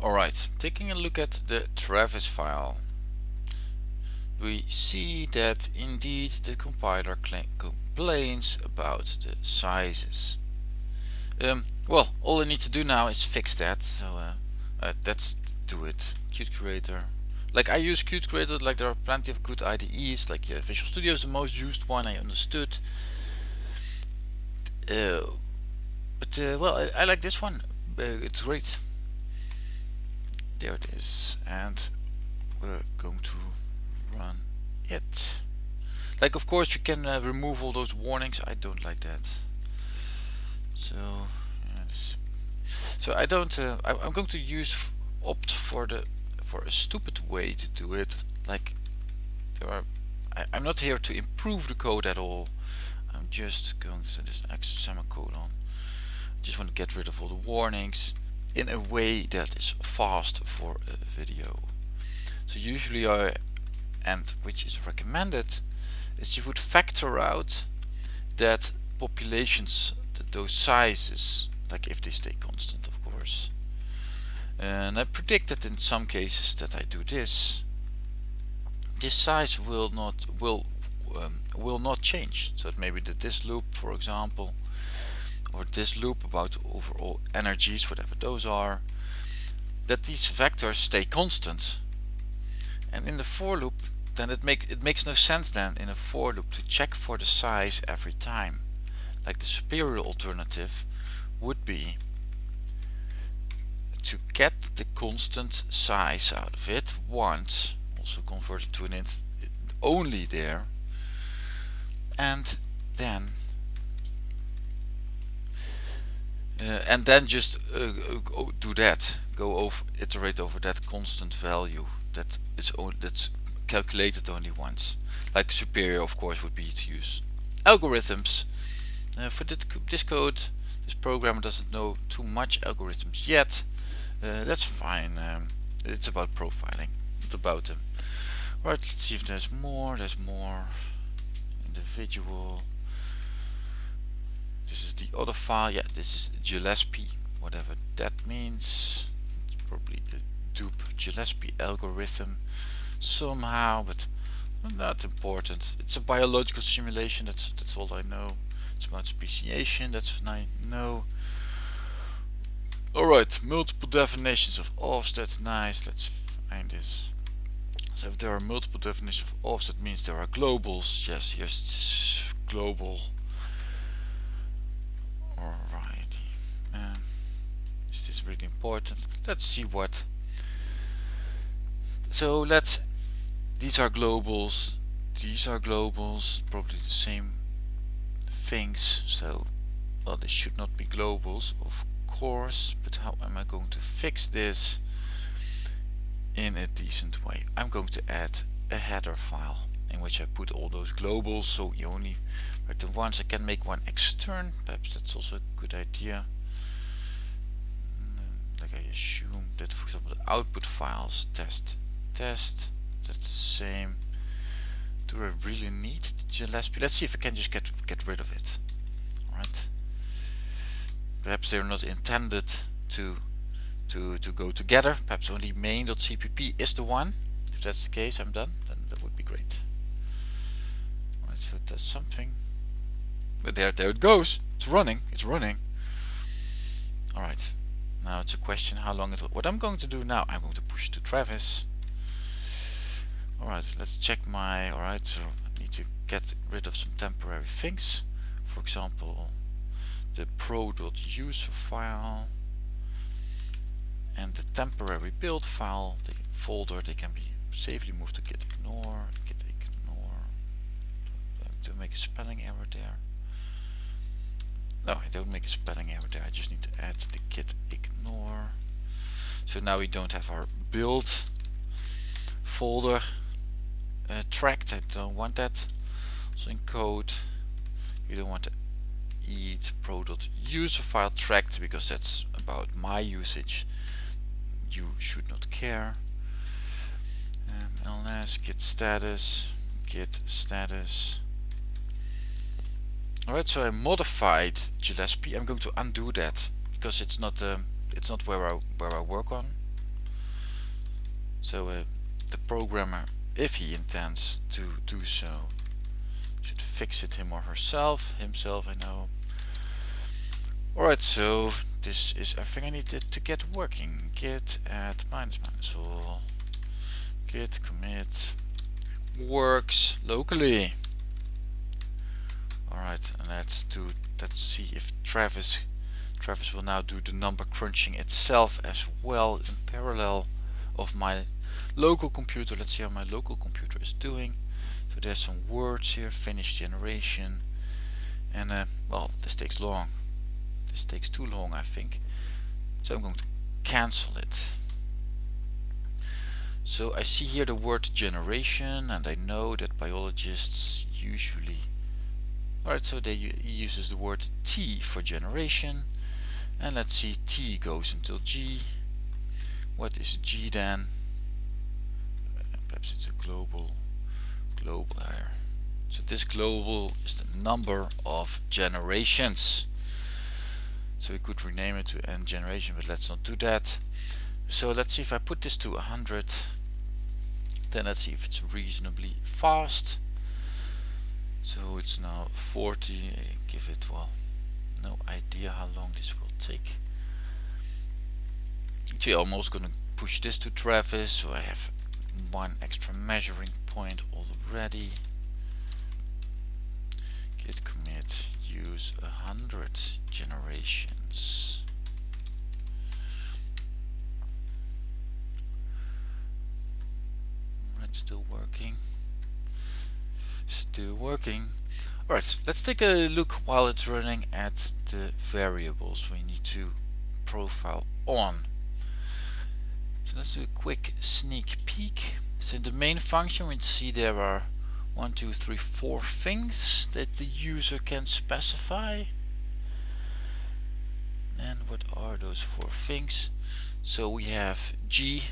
Alright, taking a look at the Travis file we see that indeed the compiler complains about the sizes. Um, well, all I need to do now is fix that, so uh, uh, let's do it. Qt Creator. Like I use Qt Creator, like there are plenty of good IDEs, like uh, Visual Studio is the most used one, I understood. Uh, but uh, well, I, I, like this one, uh, it's great. There it is, and we're going to run it. Like of course you can uh, remove all those warnings. I don't like that. So yes. So I don't. Uh, I, am going to use opt for the for a stupid way to do it. Like there are. I, I'm not here to improve the code at all. I'm just going to this semicolon. Just want to get rid of all the warnings in a way that is fast for a video. So usually I and which is recommended is you would factor out that populations that those sizes like if they stay constant of course and I predict that in some cases that I do this this size will not will um, will not change so maybe that this loop for example or this loop about overall energies whatever those are that these vectors stay constant. And in the for loop then it make it makes no sense then in a for loop to check for the size every time. Like the superior alternative would be to get the constant size out of it once also convert it to an int only there and then uh, and then just uh, do that go over iterate over that constant value that is that's calculated only once. Like superior of course would be to use algorithms. Uh, for this code, this programmer doesn't know too much algorithms yet. Uh, that's fine. Um, it's about profiling, not about them. Right, let's see if there's more. There's more. Individual. The other file. Yeah, this is Gillespie, whatever that means. It's probably the Doob Gillespie algorithm somehow, but not important. It's a biological simulation, that's that's all I know. It's about speciation, that's what I know. Alright, multiple definitions of offset, nice, let's find this. So if there are multiple definitions of offset means there are globals. Yes, here's global. Alrighty. Um, is this really important? Let's see what so let's these are globals these are globals probably the same things so well this should not be globals of course but how am I going to fix this in a decent way I'm going to add a header file in which I put all those globals so you only write the ones I can make one extern perhaps that's also a good idea. Mm, like I assume that for example the output files test test that's the same. Do I really need Gillespie let's see if I can just get get rid of it. Alright. Perhaps they're not intended to to to go together. Perhaps only main.cpp is the one. If that's the case I'm done then that would be great. Alright so does something but there there it goes it's running it's running alright now it's a question how long it will what I'm going to do now I'm going to push to Travis Alright, let's check my, alright, so I need to get rid of some temporary things. For example, the pro.user file and the temporary build file, the folder, they can be safely moved to git ignore, git ignore. To make a spelling error there. No, I don't make a spelling error there, I just need to add the git ignore. So now we don't have our build folder uh, tracked. I don't want that. So in code you don't want to eat pro.user file tracked because that's about my usage. You should not care. Um, ls git status git status alright so I modified Gillespie. I'm going to undo that because it's not um, it's not where I where I work on. So uh, the programmer if he intends to do so should fix it him or herself himself I know. Alright so this is everything I needed to get working. Git add minus minus all. Git commit. Works locally alright and let's do let's see if Travis Travis will now do the number crunching itself as well in parallel of my local computer. Let's see how my local computer is doing. So there's some words here finish generation and uh, well this takes long. This takes too long I think. So I'm going to cancel it. So I see here the word generation and I know that biologists usually alright so they uses the word T for generation. And let's see T goes until G. What is G then? Perhaps it's a global global here so this global is the number of generations. So we could rename it to n generation but let's not do that. So let's see if I put this to 100 then let's see if it's reasonably fast so it's now 40 eh, give it well no idea how long this will take. Actually almost gonna push this to Travis so I have one extra measuring point already. Git commit use a hundred generations. Right still working still working alright let's take a look while it's running at the variables we need to profile on so let's do a quick sneak peek. So in the main function we see there are one, two, three, four things that the user can specify. And what are those four things? So we have G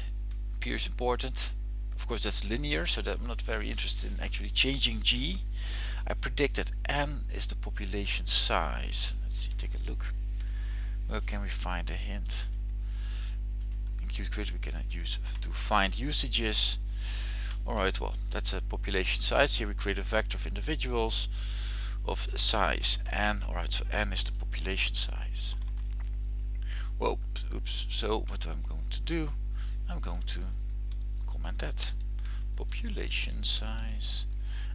appears important. Of course that's linear, so that I'm not very interested in actually changing G. I predict that N is the population size. Let's see, take a look. Where can we find a hint? In Qt we can use to find usages. Alright, well, that's a population size. Here we create a vector of individuals of size n. Alright, so n is the population size. Well, oops. So what I'm going to do, I'm going to comment that population size,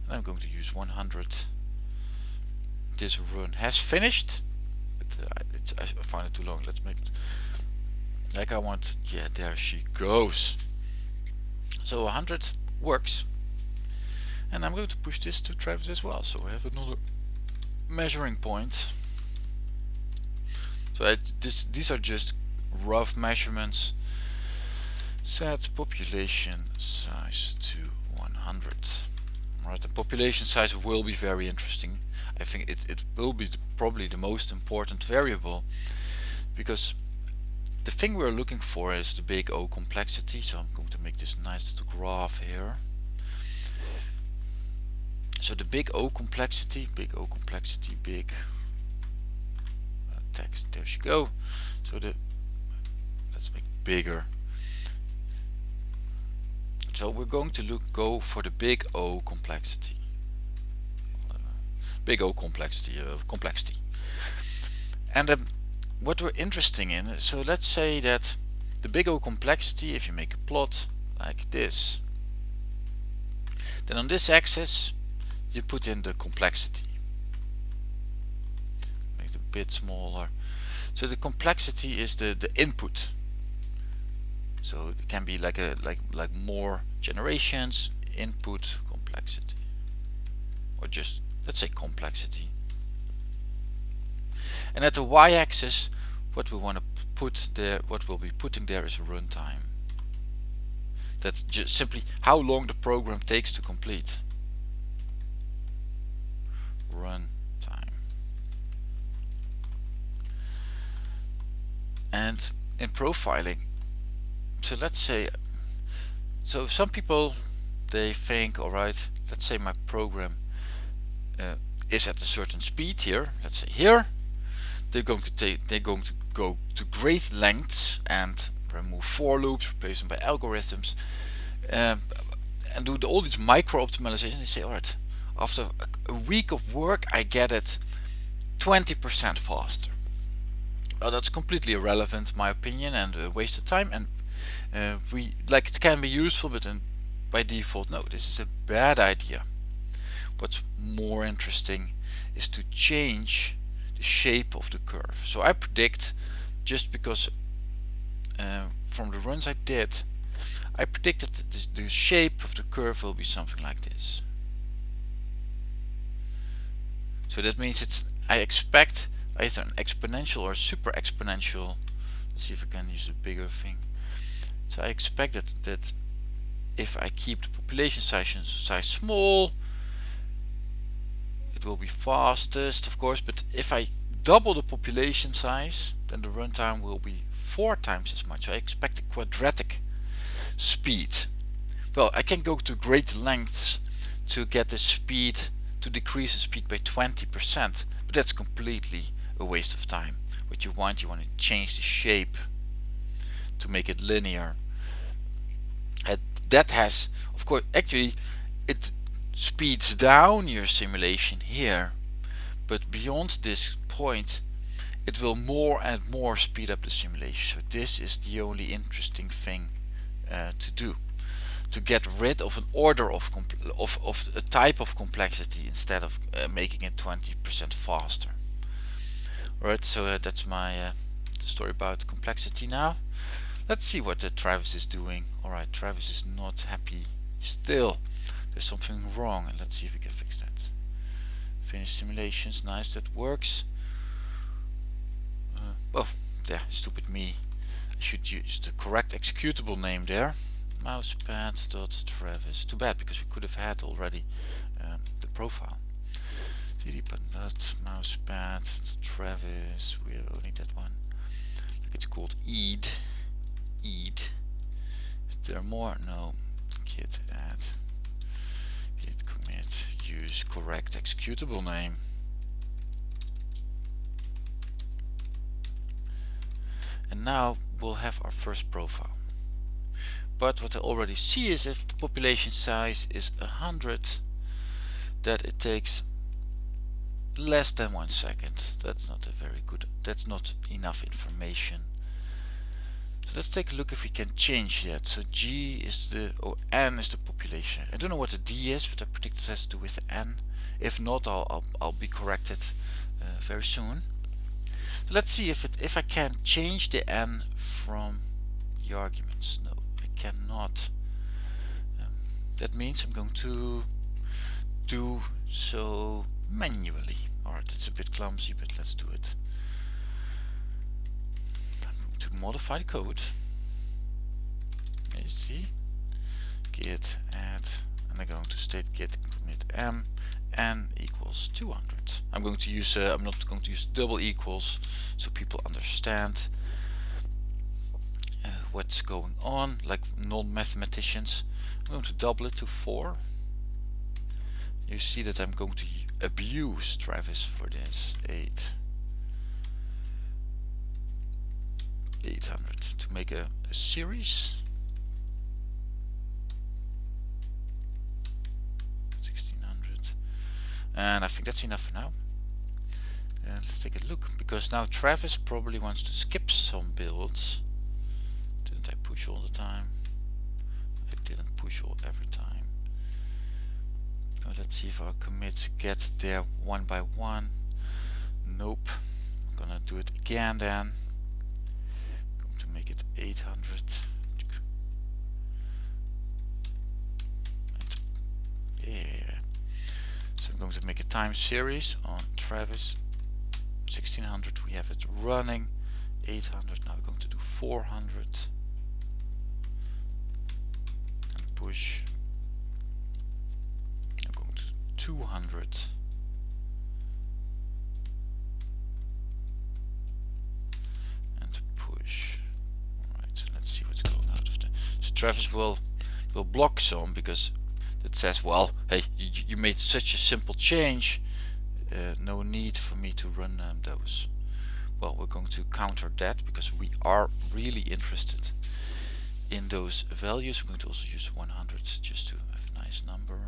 and I'm going to use 100. This run has finished, but uh, I find it too long. Let's make it like I want. Yeah there she goes. So 100 works. And I'm going to push this to Travis as well so I have another measuring point. So I, this, these are just rough measurements set population size to 100 Right, the population size will be very interesting. I think it, it will be the, probably the most important variable because the thing we're looking for is the big O complexity. So I'm going to make this nice little graph here. So the big O complexity big O complexity big uh, text. There she go. So the let's make bigger so we're going to look go for the big O complexity. Big O complexity uh, complexity. And um, what we're interested in so let's say that the big O complexity if you make a plot like this then on this axis you put in the complexity. Make it a bit smaller. So the complexity is the the input so it can be like a like like more generations input complexity. Or just let's say complexity. And at the y-axis what we want to put there what we'll be putting there is runtime. That's just simply how long the program takes to complete. Run time and in profiling so let's say so some people they think all right let's say my program uh, is at a certain speed here let's say here they're going to take they're going to go to great lengths and remove for loops, replace them by algorithms, um, and do all these micro optimizations. They say, all right, after a week of work, I get it 20% faster. Well, that's completely irrelevant, in my opinion, and a waste of time. And uh, we like it can be useful, but by default, no, this is a bad idea. What's more interesting is to change the shape of the curve. So I predict, just because uh, from the runs I did, I predicted that the shape of the curve will be something like this. So that means it's I expect either an exponential or super exponential. Let's see if I can use a bigger thing. So I expect that, that if I keep the population size, size small, it will be fastest of course, but if I double the population size, then the runtime will be four times as much. I expect a quadratic speed. Well, I can go to great lengths to get the speed, to decrease the speed by 20%, but that's completely a waste of time. What you want, you want to change the shape to make it linear. That has, of course, actually, it speeds down your simulation here, but beyond this point, it will more and more speed up the simulation. So this is the only interesting thing uh, to do to get rid of an order of, of, of a type of complexity instead of uh, making it 20% faster. Alright, so uh, that's my uh, story about complexity now. Let's see what the Travis is doing. Alright, Travis is not happy still. There's something wrong and let's see if we can fix that. Finish simulations, nice, that works. Uh, oh, yeah, stupid me. I should use the correct executable name there mousepad.travis. Too bad because we could have had already um, the profile. cd.nut mousepad travis. We only that one. It's called eid. Eid. Is there more? No. Git add. Git commit. Use correct executable name. And now we'll have our first profile but what I already see is if the population size is 100 that it takes less than one second that's not a very good that's not enough information so let's take a look if we can change that so G is the or N is the population I don't know what the D is but I predict it has to do with the N if not I'll, I'll, I'll be corrected uh, very soon so let's see if it if I can change the N from the arguments no I cannot. Um, that means I'm going to do so manually. Alright, it's a bit clumsy, but let's do it. To modify the code. You see, git add, and I'm going to state git commit m n equals 200. I'm going to use, uh, I'm not going to use double equals so people understand what's going on like non-mathematicians I'm going to double it to 4 you see that I'm going to abuse Travis for this 8 800 to make a, a series 1600 and I think that's enough for now and let's take a look because now Travis probably wants to skip some builds didn't I push all the time? I didn't push all every time. let's see if our commits get there one by one. Nope. I'm gonna do it again then. Make it 800. Yeah. So I'm going to make a time series on Travis 1600. We have it running. 800. Now we're going to do 400. and push I'm going to 200 and push alright so let's see what's going out of there so Travis will will block some because it says well hey you, you made such a simple change uh, no need for me to run um, those well we're going to counter that because we are really interested in those values. We're going to also use 100 just to have a nice number.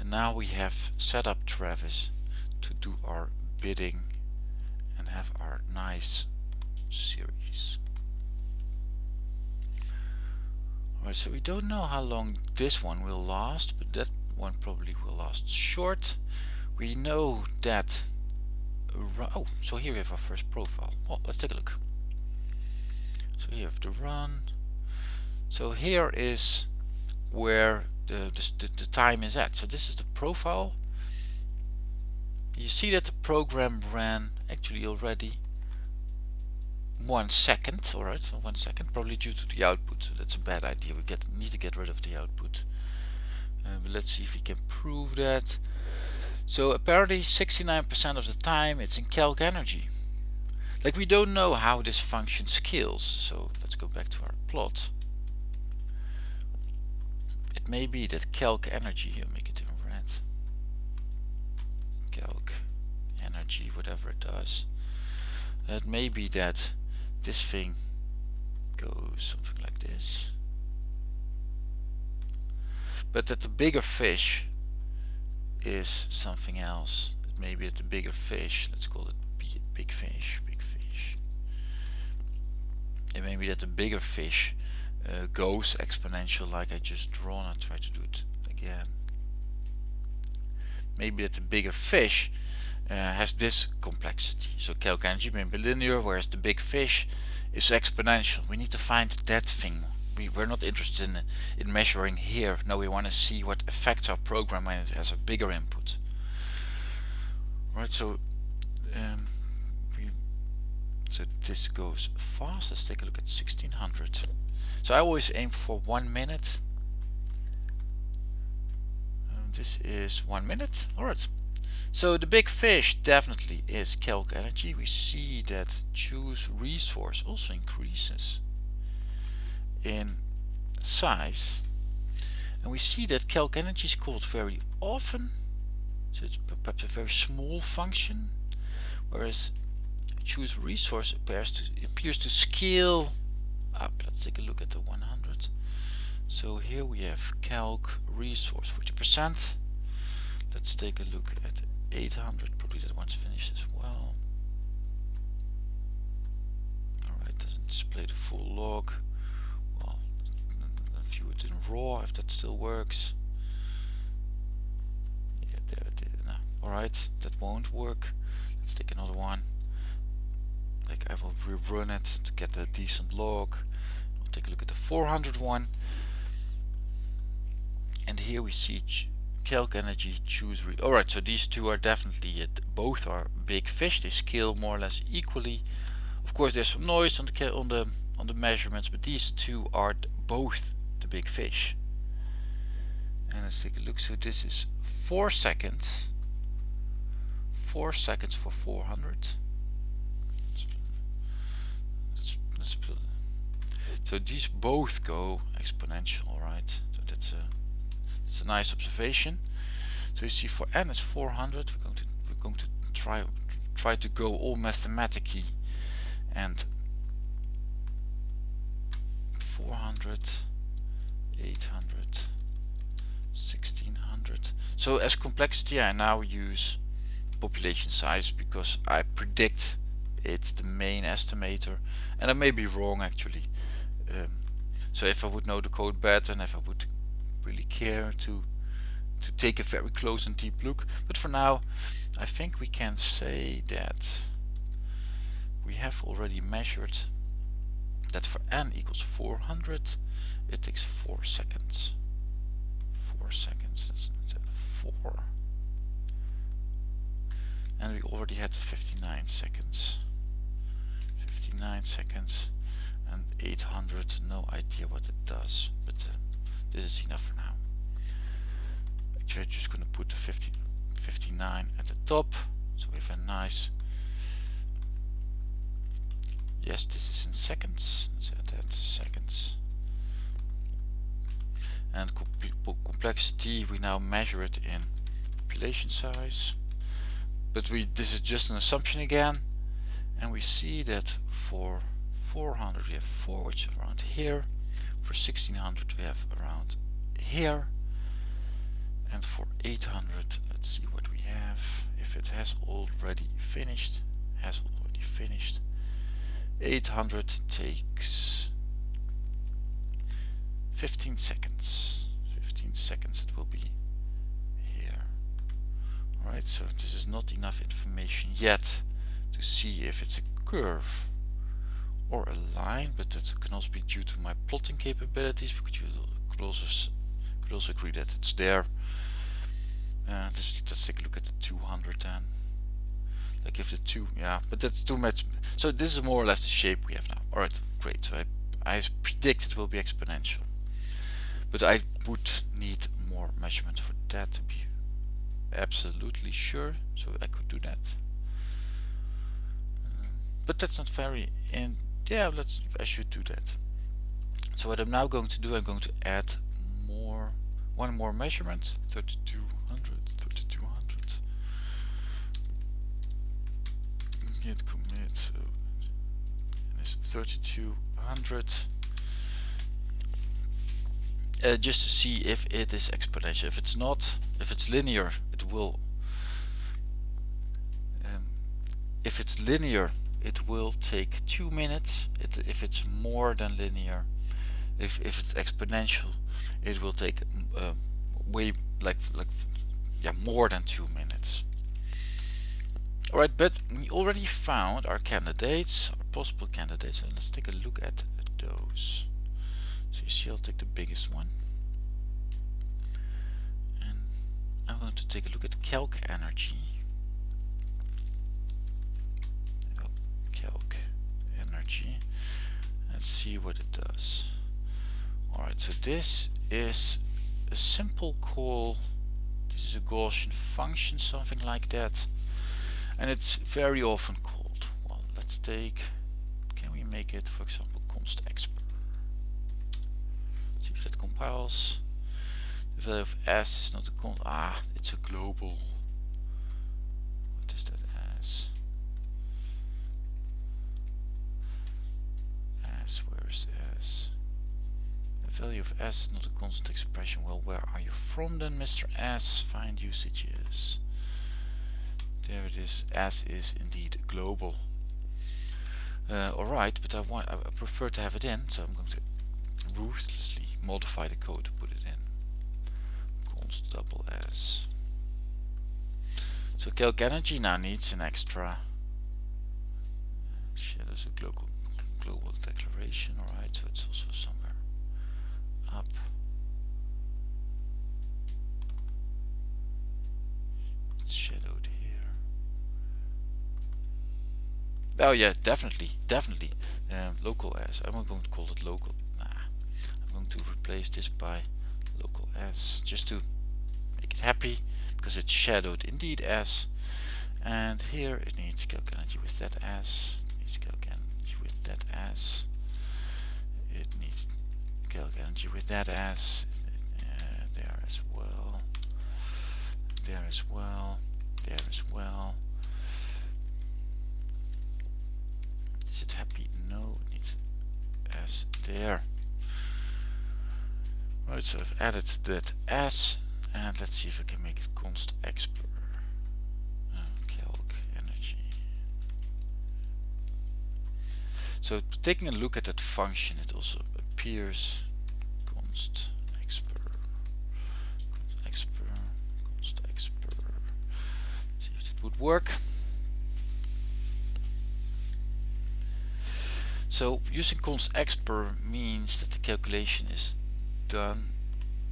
And now we have set up Travis to do our bidding have our nice series. Alright, so we don't know how long this one will last, but that one probably will last short. We know that oh so here we have our first profile. Well let's take a look. So here we have the run. So here is where the, the, the time is at. So this is the profile you see that the program ran actually already one second alright so one second probably due to the output so that's a bad idea we get need to get rid of the output uh, but let's see if we can prove that so apparently 69% of the time it's in calc energy. Like we don't know how this function scales. So let's go back to our plot. It may be that calc energy, here make it in red. Calc energy, whatever it does. It may be that this thing goes something like this. But that the bigger fish is something else. Maybe it's a bigger fish. Let's call it big fish. Big fish. It may be that the bigger fish uh, goes exponential like I just drawn. I'll try to do it again. Maybe that the bigger fish uh, has this complexity. So calc energy may be linear, whereas the big fish is exponential. We need to find that thing we, we're not interested in, in measuring here. No, we want to see what affects our program when it has a bigger input. Right, so um, we, so this goes fast. Let's take a look at 1600. So I always aim for one minute. Um, this is one minute. Alright. So the big fish definitely is calc energy. We see that choose resource also increases in size. And we see that calc energy is called very often. So it's perhaps a very small function whereas choose resource appears to appears to scale up. Let's take a look at the 100 so here we have calc resource 40% let's take a look at 800 probably that one's finished as well. Alright doesn't display the full log. Well view it in raw if that still works. Yeah there it is. No. alright that won't work. Let's take another one. Like I will rerun it to get a decent log. We'll take a look at the 400 one. And here we see energy choose read alright so these two are definitely it both are big fish they scale more or less equally of course there's some noise on the on the on the measurements but these two are both the big fish. And let's take a look. So this is 4 seconds. 4 seconds for 400. Let's, let's so these both go exponential, right? So that's a that's a nice observation. So you see for n is 400. We're going to we're going to try try to go all mathematically and 400 800 1600 so as complexity I now use population size because I predict it's the main estimator and I may be wrong actually um, so if I would know the code better and if I would really care to to take a very close and deep look. But for now I think we can say that we have already measured that for n equals 400 it takes 4 seconds. 4 seconds instead of 4 and we already had 59 seconds. 59 seconds and 800 no idea what it does but uh, this is enough for now. Actually I'm just going to put the 50, 59 at the top. So we have a nice yes this is in seconds. That's seconds. And complexity we now measure it in population size. But we this is just an assumption again. And we see that for 400 we have 4 which is around here for 1600 we have around here. And for 800 let's see what we have. If it has already finished has already finished. 800 takes 15 seconds. 15 seconds it will be here. Alright so this is not enough information yet to see if it's a curve or a line but that can also be due to my plotting capabilities because you could also could also agree that it's there. Uh, this, let's take a look at the 200 then. Like if the two yeah but that's too much. So this is more or less the shape we have now. Alright great. So I, I predict it will be exponential. But I would need more measurement for that to be absolutely sure so I could do that. Um, but that's not very and yeah let's I should do that. So what I'm now going to do I'm going to add more one more measurement 3200 3200 git commit so it's 3200 uh, just to see if it is exponential. If it's not if it's linear it will um, if it's linear it will take two minutes it, if it's more than linear if, if it's exponential it will take uh, way like like yeah more than two minutes alright but we already found our candidates our possible candidates and let's take a look at those so you see I'll take the biggest one. And I'm going to take a look at calc energy. Let's see what it does. Alright, so this is a simple call. This is a Gaussian function, something like that. And it's very often called. Well, let's take, can we make it, for example, const expr? if that compiles the value of s is not a con ah it's a global s not a constant expression well where are you from then Mr. S find usages there it is s is indeed global uh, alright but I want I prefer to have it in so I'm going to ruthlessly modify the code to put it in. const double s. So calc energy now needs an extra shadows a global global declaration, alright, so it's also somewhere up. It's shadowed here. Oh yeah, definitely, definitely. Um, local as. I'm going to call it local. Nah. I'm going to replace this by local s just to make it happy because it's shadowed indeed as and here it needs calc energy with that as it needs calc energy with that as it needs calc energy with that as uh, there as well. There as well. There as well there Right, so I've added that s and let's see if I can make it const expr uh, calc energy. So taking a look at that function it also appears const expr const expr const expr see if it would work. So using const expr means that the calculation is done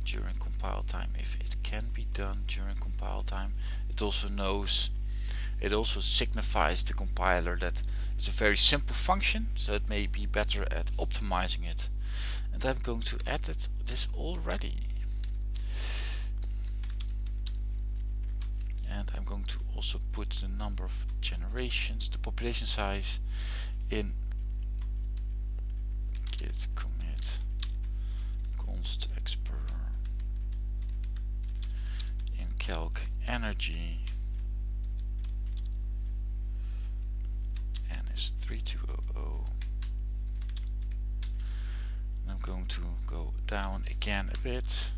during compile time. If it can be done during compile time it also knows it also signifies the compiler that it's a very simple function so it may be better at optimizing it. And I'm going to edit this already. And I'm going to also put the number of generations the population size in git calc energy and is 3200. And I'm going to go down again a bit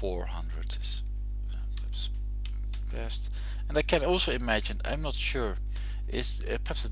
400 is perhaps best. And I can also imagine, I'm not sure, is uh, perhaps